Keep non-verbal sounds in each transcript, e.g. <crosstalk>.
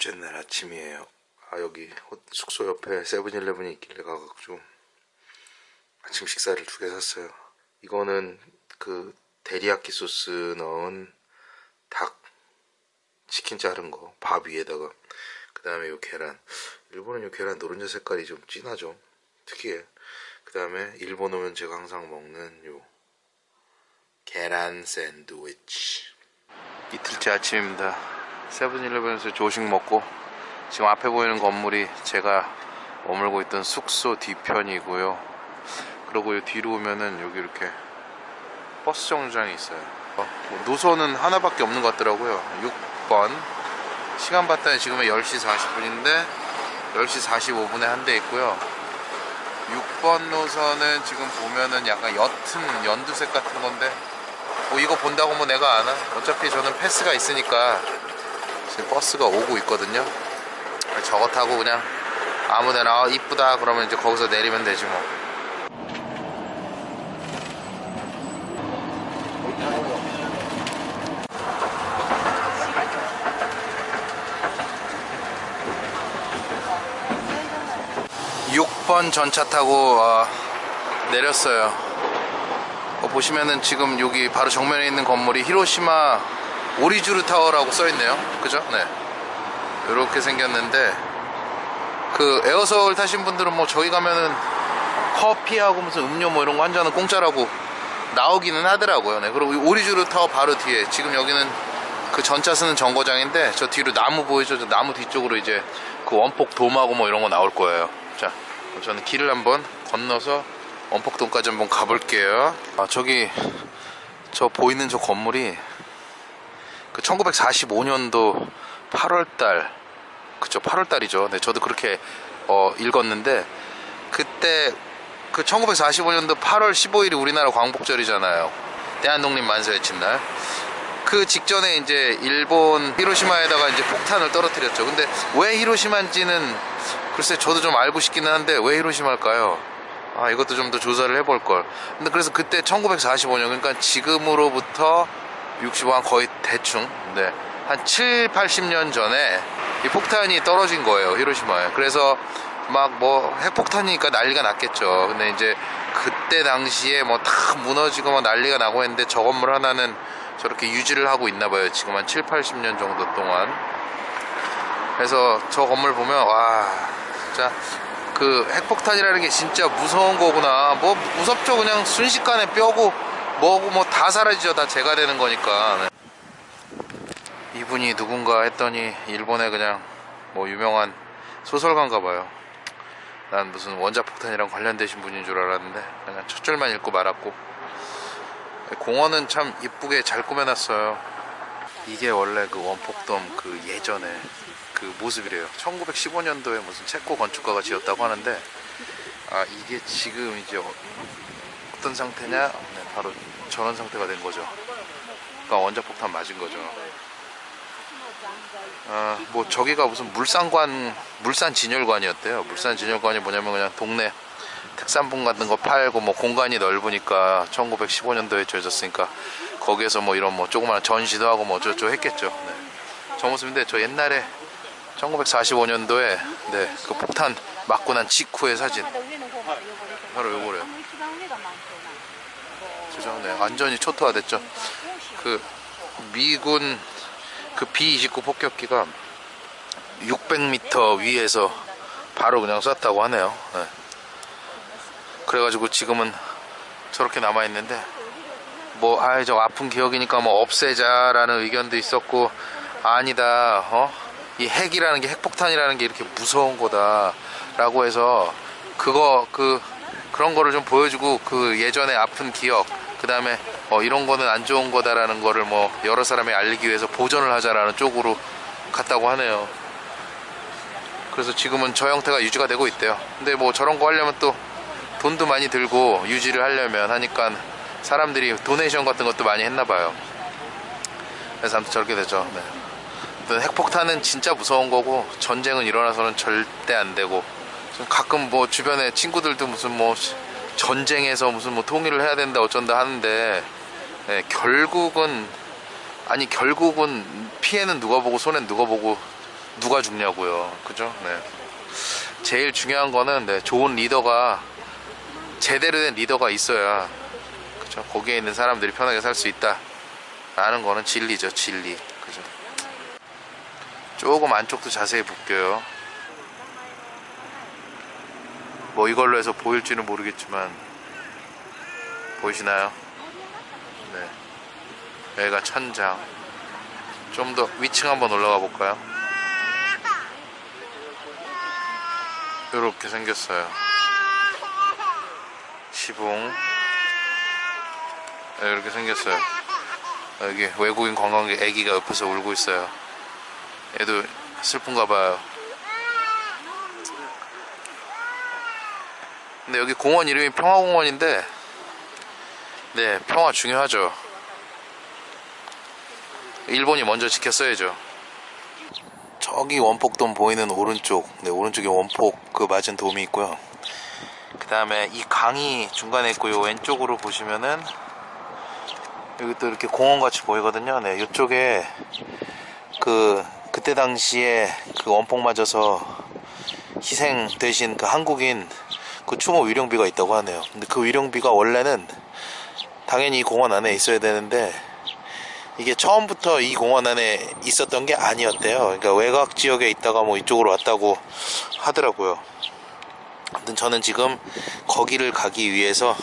둘째 날 아침이에요. 아 여기 호- 숙소 옆에 세븐일레븐이 있길래 가가지고 아침 식사를 두 개 샀어요. 이거는 그 데리야끼 소스 넣은 닭 치킨 자른 거 밥 위에다가. 그 다음에 요 계란. 일본은 요 계란 노른자 색깔이 좀 진하죠? 특이해. 그 다음에 일본 오면 제가 항상 먹는 요 계란 샌드위치. 이틀째 아침입니다 세븐일레븐에서 조식 먹고 지금 앞에 보이는 건물이 제가 머물고 있던 숙소 뒤편이고요. 그리고 요 뒤로 오면은 여기 이렇게 버스 정류장이 있어요. 어, 뭐 노선은 하나밖에 없는 것 같더라고요. 6번. 시간 봤더니 지금은 10시 40분인데 10시 45분에 한 대 있고요. 6번 노선은 지금 보면은 약간 옅은 연두색 같은 건데 뭐 이거 본다고 뭐 내가 아나? 어차피 저는 패스가 있으니까 지금 버스가 오고 있거든요 저거 타고 그냥 아무데나 아, 이쁘다 그러면 이제 거기서 내리면 되지 뭐 6번 전차 타고 어, 내렸어요. 어, 보시면은 지금 여기 바로 정면에 있는 건물이 히로시마 오리즈루 타워라고 써 있네요. 그죠? 네. 이렇게 생겼는데 그 에어서울 타신 분들은 뭐 저기 가면은 커피하고 무슨 음료 뭐 이런 거 한 잔은 공짜라고 나오기는 하더라고요. 네. 그리고 이 오리즈루 타워 바로 뒤에 지금 여기는 그 전차 서는 정거장인데 저 뒤로 나무 보이죠? 저 나무 뒤쪽으로 이제 그 원폭 돔하고 뭐 이런 거 나올 거예요. 자, 저는 길을 한번 건너서 원폭돔까지 한번 가볼게요. 아, 저기 저 보이는 저 건물이 그 1945년도 8월달 그쵸 8월달이죠. 네, 저도 그렇게 어, 읽었는데 그때 그 1945년도 8월 15일이 우리나라 광복절이잖아요. 대한독립 만세 외친 날. 그 직전에 이제 일본 히로시마에다가 이제 폭탄을 떨어뜨렸죠. 근데 왜 히로시마인지는 글쎄 저도 좀 알고 싶기는 한데 왜 히로시마일까요? 아 이것도 좀 더 조사를 해볼 걸. 근데 그래서 그때 1945년 그러니까 지금으로부터 65한 거의 대충 네. 한 7, 80년 전에 이 폭탄이 떨어진 거예요 히로시마에. 그래서 막 뭐 핵폭탄이니까 난리가 났겠죠. 근데 이제 그때 당시에 뭐 다 무너지고 막 난리가 나고 했는데 저 건물 하나는 저렇게 유지를 하고 있나 봐요. 지금 한 7, 80년 정도 동안. 그래서 저 건물 보면 와 진짜 그 핵폭탄이라는 게 진짜 무서운 거구나. 뭐 무섭죠. 그냥 순식간에 뼈고 뭐고 뭐 다 사라지죠. 다 제가 되는 거니까. 네. 이분이 누군가 했더니 일본의 그냥 뭐 유명한 소설가인가 봐요. 난 무슨 원자폭탄이랑 관련되신 분인 줄 알았는데 그냥 첫 줄만 읽고 말았고 공원은 참 이쁘게 잘 꾸며놨어요. 이게 원래 그 원폭돔 그 예전에 그 모습이래요. 1915년도에 무슨 체코 건축가가 지었다고 하는데 아 이게 지금 이제 어- 어떤 상태냐? 네, 바로 저런 상태가 된 거죠. 그러니까 원자폭탄 맞은 거죠. 아, 뭐 저기가 무슨 물산관 물산 진열관이었대요. 물산 진열관이 뭐냐면 그냥 동네 특산품 같은 거 팔고 뭐 공간이 넓으니까 1915년도에 지어졌으니까 거기에서 뭐 이런 뭐 조그마한 전시도 하고 뭐 어쩌고 했겠죠. 네. 저 모습인데 저 옛날에 1945년도에 네, 그 폭탄 맞고 난 직후의 사진 바로 요거래요. 그죠? 네, 완전히 초토화됐죠. 그 미군 그 B-29 폭격기가 600m 위에서 바로 그냥 쐈다고 하네요. 네. 그래가지고 지금은 저렇게 남아 있는데 뭐 아이 저 아픈 기억이니까 뭐 없애자라는 의견도 있었고 아니다 어 이 핵이라는 게 핵폭탄이라는 게 이렇게 무서운 거다 라고 해서 그거 그 그런 거를 좀 보여주고 그 예전에 아픈 기억 그 다음에 어 이런 거는 안 좋은 거다라는 거를 뭐 여러 사람이 알리기 위해서 보존을 하자라는 쪽으로 갔다고 하네요. 그래서 지금은 저 형태가 유지가 되고 있대요. 근데 뭐 저런 거 하려면 또 돈도 많이 들고 유지를 하려면 하니까 사람들이 도네이션 같은 것도 많이 했나 봐요. 그래서 아무튼 저렇게 되죠. 네. 핵폭탄은 진짜 무서운 거고 전쟁은 일어나서는 절대 안 되고 좀 가끔 뭐 주변에 친구들도 무슨 뭐 전쟁에서 무슨 뭐 통일을 해야 된다 어쩐다 하는데 네, 결국은 아니 결국은 피해는 누가 보고 손해는 누가 보고 누가 죽냐고요. 그죠? 네. 제일 중요한 거는 네, 좋은 리더가 제대로 된 리더가 있어야 그죠? 거기에 있는 사람들이 편하게 살 수 있다. 라는 거는 진리죠, 진리. 그죠? 조금 안쪽도 자세히 볼게요. 뭐 이걸로 해서 보일지는 모르겠지만 보이시나요? 네. 여기가 천장. 좀 더 위층 한번 올라가 볼까요? 이렇게 생겼어요. 시봉. 네, 이렇게 생겼어요. 여기 외국인 관광객 애기가 옆에서 울고 있어요. 얘도 슬픈가 봐요. 근데 여기 공원 이름이 평화공원인데, 네, 평화 중요하죠. 일본이 먼저 지켰어야죠. 저기 원폭돔 보이는 오른쪽, 네, 오른쪽에 원폭 그 맞은 돔이 있고요. 그 다음에 이 강이 중간에 있고요. 왼쪽으로 보시면은 여기 또 이렇게 공원 같이 보이거든요. 네, 이쪽에 그 그때 당시에 그 원폭 맞아서 희생되신 그 한국인 그 추모 위령비가 있다고 하네요. 근데 그 위령비가 원래는 당연히 이 공원 안에 있어야 되는데 이게 처음부터 이 공원 안에 있었던 게 아니었대요. 그러니까 외곽 지역에 있다가 뭐 이쪽으로 왔다고 하더라고요. 아무튼 저는 지금 거기를 가기 위해서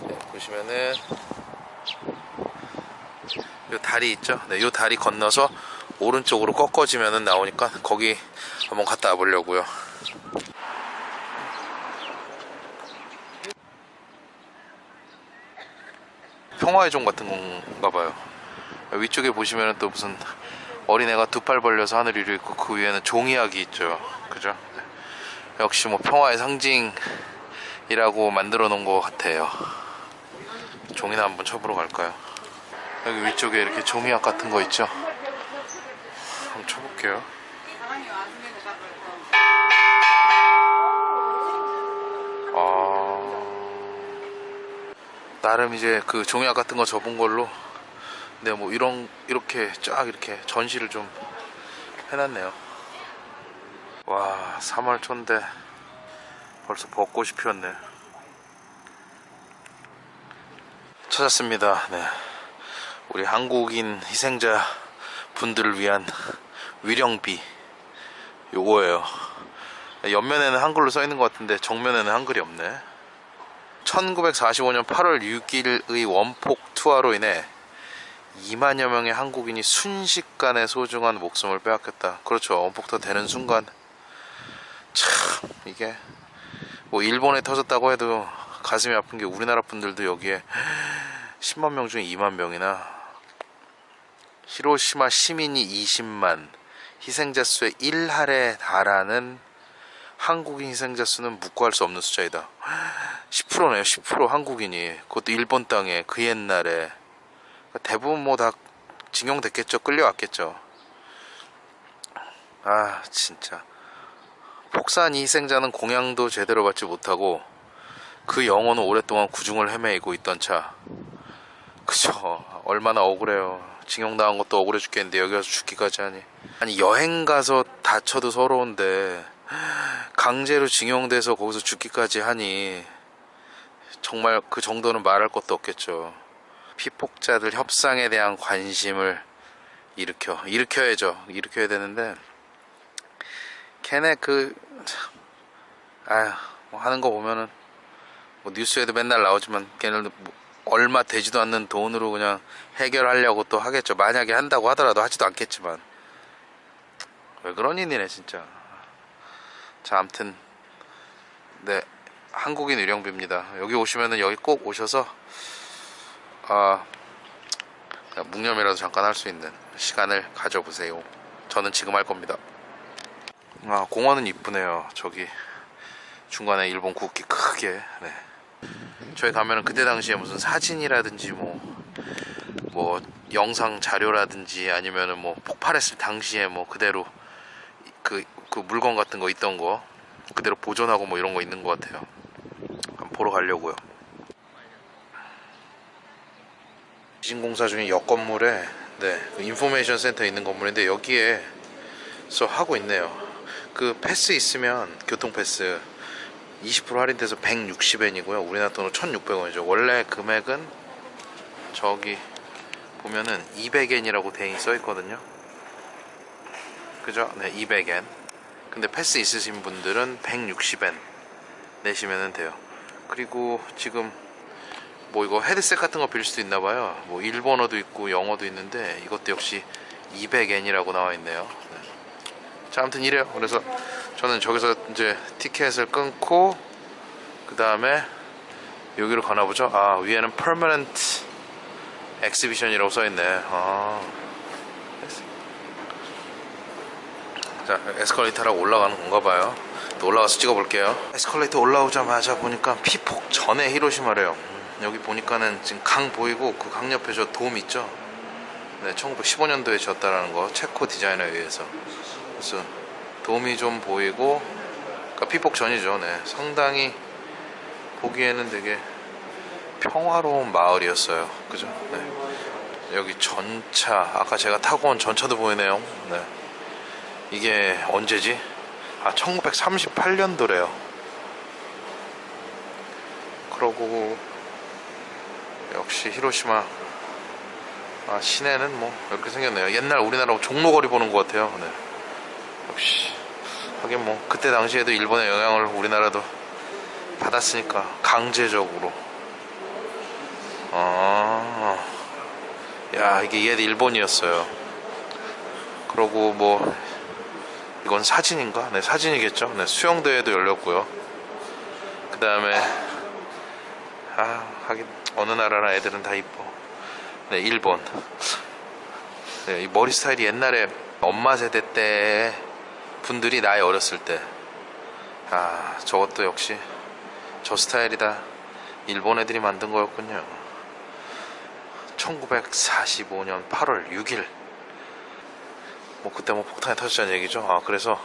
네, 보시면은 요 다리 있죠? 네, 요 다리 건너서 오른쪽으로 꺾어지면은 나오니까 거기 한번 갔다 와 보려고요. 평화의 종 같은 건가 봐요. 위쪽에 보시면은 또 무슨 어린애가 두 팔 벌려서 하늘 위로 있고 그 위에는 종이학이 있죠. 그죠? 역시 뭐 평화의 상징이라고 만들어 놓은 것 같아요. 종이나 한번 쳐보러 갈까요? 여기 위쪽에 이렇게 종이학 같은 거 있죠? 한번 쳐볼게요. 나름 이제 그 종이학 같은 거 접은 걸로 네, 뭐 이런 이렇게 쫙 이렇게 전시를 좀 해놨네요. 와, 3월 초인데 벌써 벚꽃이 피었네. 찾았습니다. 네. 우리 한국인 희생자 분들을 위한 위령비 요거예요. 옆면에는 한글로 써 있는 것 같은데 정면에는 한글이 없네. 1945년 8월 6일의 원폭 투하로 인해 2만여 명의 한국인이 순식간에 소중한 목숨을 빼앗겼다. 그렇죠. 원폭투 되는 순간 참 이게 뭐 일본에 터졌다고 해도 가슴이 아픈 게 우리나라 분들도 여기에 10만 명 중에 2만 명이나 히로시마 시민이 20만 희생자 수의 1할에 달하는 한국인 희생자 수는 묵고할 수 없는 숫자이다. 10%네요 10% 한국인이. 그것도 일본 땅에 그 옛날에. 대부분 뭐 다 징용됐겠죠. 끌려왔겠죠. 아 진짜. 폭산 희생자는 공양도 제대로 받지 못하고 그 영혼은 오랫동안 구중을 헤매이고 있던 차. 그죠. 얼마나 억울해요. 징용당한 것도 억울해 죽겠는데 여기 와서 죽기까지 하니. 아니 여행 가서 다쳐도 서러운데 강제로 징용돼서 거기서 죽기까지 하니 정말 그 정도는 말할 것도 없겠죠. 피폭자들 협상에 대한 관심을 일으켜 일으켜야죠. 일으켜야 되는데 걔네 그 아휴 뭐 하는 거 보면은 뭐 뉴스에도 맨날 나오지만 걔네들 뭐 얼마 되지도 않는 돈으로 그냥 해결하려고 또 하겠죠. 만약에 한다고 하더라도 하지도 않겠지만. 왜 그런 일이네 진짜 자 암튼 네 한국인 의령비입니다. 여기 오시면은 여기 꼭 오셔서 아 묵념이라도 잠깐 할 수 있는 시간을 가져보세요. 저는 지금 할 겁니다. 아 공원은 이쁘네요. 저기 중간에 일본 국기 크게 네. 저희 가면은 그때 당시에 무슨 사진이라든지 뭐뭐 영상 자료라든지 아니면은 뭐 폭발했을 당시에 뭐 그대로 그, 그 물건 같은 거 있던 거 그대로 보존하고 뭐 이런 거 있는 것 같아요 한번 보러 가려고요 지금 공사 중에 옆 건물에 네, 그 information 센터 있는 건물인데 여기에서 하고 있네요. 그 패스 있으면 교통 패스 20% 할인돼서 160엔이고요. 우리나라 돈으로 1,600원이죠. 원래 금액은 저기 보면은 200엔이라고 대인이 써 있거든요. 그죠? 네, 200엔. 근데 패스 있으신 분들은 160엔 내시면 돼요. 그리고 지금 뭐 이거 헤드셋 같은 거 빌릴 수도 있나 봐요. 뭐 일본어도 있고 영어도 있는데 이것도 역시 200엔이라고 나와 있네요. 네. 자, 아무튼 이래요. 그래서 저는 저기서 이제 티켓을 끊고 그 다음에 여기로 가나 보죠. 아 위에는 permanent exhibition이라고 써 있네. 아. 자 에스컬레이터 라고 올라가는 건가 봐요. 또 올라가서 찍어볼게요. 에스컬레이터 올라오자마자 보니까 피폭 전에 히로시마래요. 음, 여기 보니까는 지금 강 보이고 그 강 옆에 저 돔 있죠. 네, 1915년도에 지었다라는 거 체코 디자이너에 의해서. 그래서 돔이 좀 보이고 그러니까 피폭 전이죠. 네, 상당히 보기에는 되게 평화로운 마을이었어요. 그죠? 네. 여기 전차 아까 제가 타고 온 전차도 보이네요. 네. 이게 언제지? 아 1938년도래요. 그러고 역시 히로시마 아 시내는 뭐 이렇게 생겼네요. 옛날 우리나라 종로거리 보는 것 같아요. 네. 역시 하긴 뭐 그때 당시에도 일본의 영향을 우리나라도 받았으니까 강제적으로 아, 야 이게 얘 일본이었어요. 그러고 뭐 이건 사진인가? 네 사진이겠죠. 네 수영대회도 열렸고요. 그 다음에 아 하긴 어느 나라나 애들은 다 이뻐. 네 일본. 네, 이 머리 스타일이 옛날에 엄마 세대 때 분들이 나이 어렸을 때. 아 저것도 역시 저 스타일이다. 일본 애들이 만든 거였군요. 1945년 8월 6일. 뭐 그때 뭐 폭탄이 터졌다는 얘기죠. 아 그래서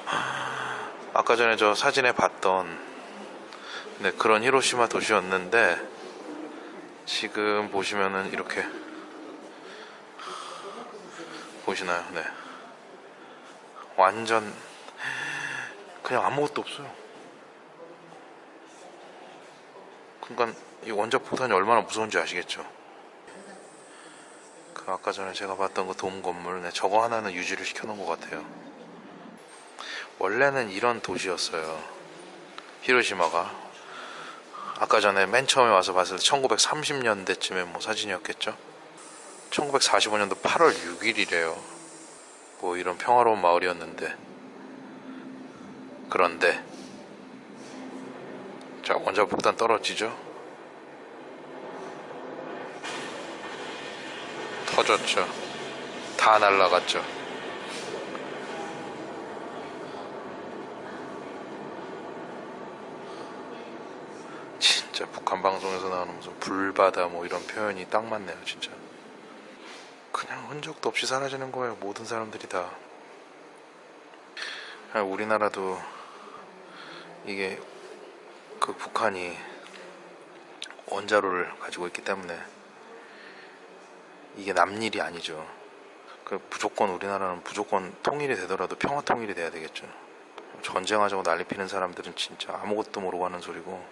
아까 전에 저 사진에 봤던 네, 그런 히로시마 도시였는데 지금 보시면은 이렇게 보시나요? 네. 완전 그냥 아무것도 없어요. 그러니까 이 원자 폭탄이 얼마나 무서운지 아시겠죠? 그 아까 전에 제가 봤던 그 돔 건물, 네, 저거 하나는 유지를 시켜놓은 것 같아요. 원래는 이런 도시였어요. 히로시마가. 아까 전에 맨 처음에 와서 봤을 때 1930년대쯤에 뭐 사진이었겠죠? 1945년도 8월 6일이래요. 뭐 이런 평화로운 마을이었는데. 그런데 자 원자 폭탄 떨어지죠 터졌죠. 다 날라갔죠. 진짜 북한 방송에서 나오는 무슨 불바다 뭐 이런 표현이 딱 맞네요 진짜. 그냥 흔적도 없이 사라지는 거예요 모든 사람들이 다. 아, 우리나라도 이게 그 북한이 원자로를 가지고 있기 때문에 이게 남일이 아니죠. 그 무조건 우리나라는 무조건 통일이 되더라도 평화 통일이 돼야 되겠죠. 전쟁하자고 난리 피는 사람들은 진짜 아무것도 모르고 하는 소리고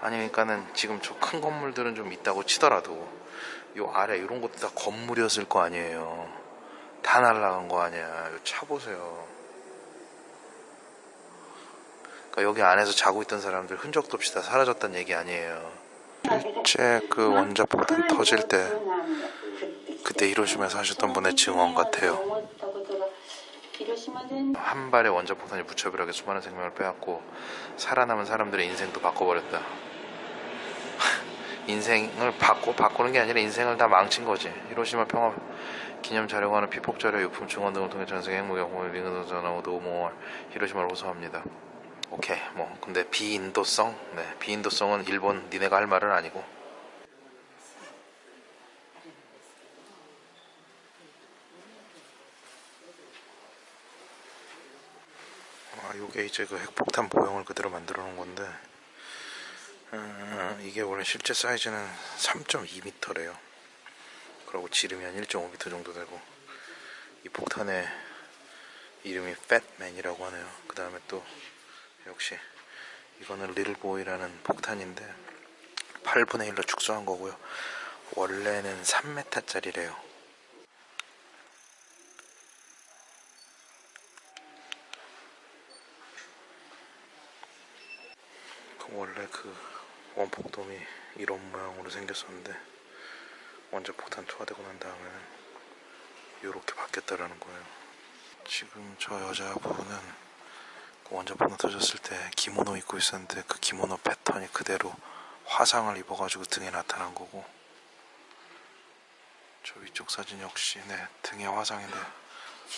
아니 그러니까는 지금 저 큰 건물들은 좀 있다고 치더라도 요 아래 이런 것도 다 건물이었을 거 아니에요. 다 날라간 거 아니야. 요 차 보세요. 그러니까 여기 안에서 자고 있던 사람들 흔적도 없이 다 사라졌다는 얘기 아니에요. 실제 그 원자폭탄 터질 때 그때 히로시마에서 하셨던 분의 증언 같아요. 한 발의 원자폭탄이 무차별하게 수많은 생명을 빼앗고 살아남은 사람들의 인생도 바꿔버렸다. <laughs> 인생을 바꿔 바꾸는 게 아니라 인생을 다 망친 거지. 히로시마 평화 기념 자료관은 피폭 자료, 유품 증언 등을 통해 전 세계 행복 영웅을 링은 전하고 노모 히로시마를 호소합니다. 오케이 뭐 근데 비인도성? 네 비인도성은 일본 니네가 할 말은 아니고. 아 요게 이제 그 핵폭탄 모형을 그대로 만들어 놓은 건데 음, 이게 원래 실제 사이즈는 3.2m래요. 그리고 지름이 한 1.5m 정도 되고 이 폭탄의 이름이 팻맨이라고 하네요. 그 다음에 또 역시 이거는 리틀보이라는 폭탄인데 8분의 1로 축소한 거고요. 원래는 3m짜리래요. 그 원래 그 원폭돔이 이런 모양으로 생겼었는데 원자 폭탄 투하되고 난 다음에는 이렇게 바뀌었다라는 거예요. 지금 저 여자분은 그 원자 폭탄 터졌을 때 기모노 입고 있었는데 그 기모노 패턴이 그대로 화상을 입어가지고 등에 나타난 거고 저 위쪽 사진 역시 네 등에 화상인데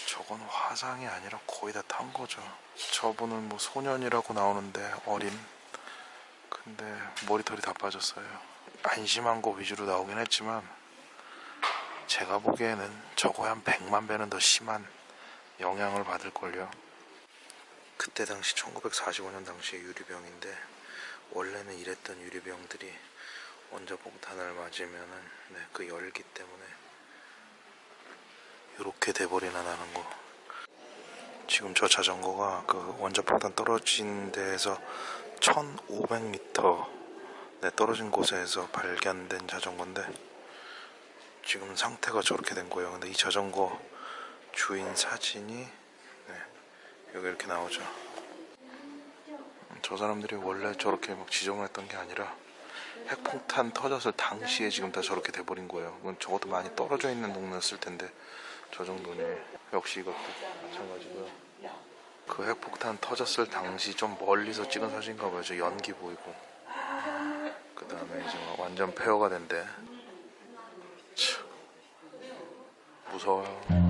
저건 화상이 아니라 거의 다 탄 거죠. 저분은 뭐 소년이라고 나오는데 어린 근데 머리털이 다 빠졌어요. 안심한 거 위주로 나오긴 했지만 제가 보기에는 저거에 한 100만 배는 더 심한 영향을 받을걸요. 그때 당시 1945년 당시의 유리병인데 원래는 이랬던 유리병들이 원자 폭탄을 맞으면은 네, 그 열기 때문에 이렇게 돼버리나 나는 거. 지금 저 자전거가 그 원자 폭탄 떨어진 데에서 1500m 네, 떨어진 곳에서 발견된 자전거인데 지금 상태가 저렇게 된 거예요. 근데 이 자전거 주인 사진이 네, 여기 이렇게 나오죠. 저 사람들이 원래 저렇게 막 지정을 했던 게 아니라 핵폭탄 터졌을 당시에 지금 다 저렇게 돼버린 거예요. 그건 적어도 많이 떨어져 있는 동네였을 텐데 저 정도는 역시 이것도 마찬가지고요. 그 핵폭탄 터졌을 당시 좀 멀리서 찍은 사진인가 봐요. 저 연기 보이고. 그 다음에 이제 막 완전 폐허가 된대. 참, 무서워요.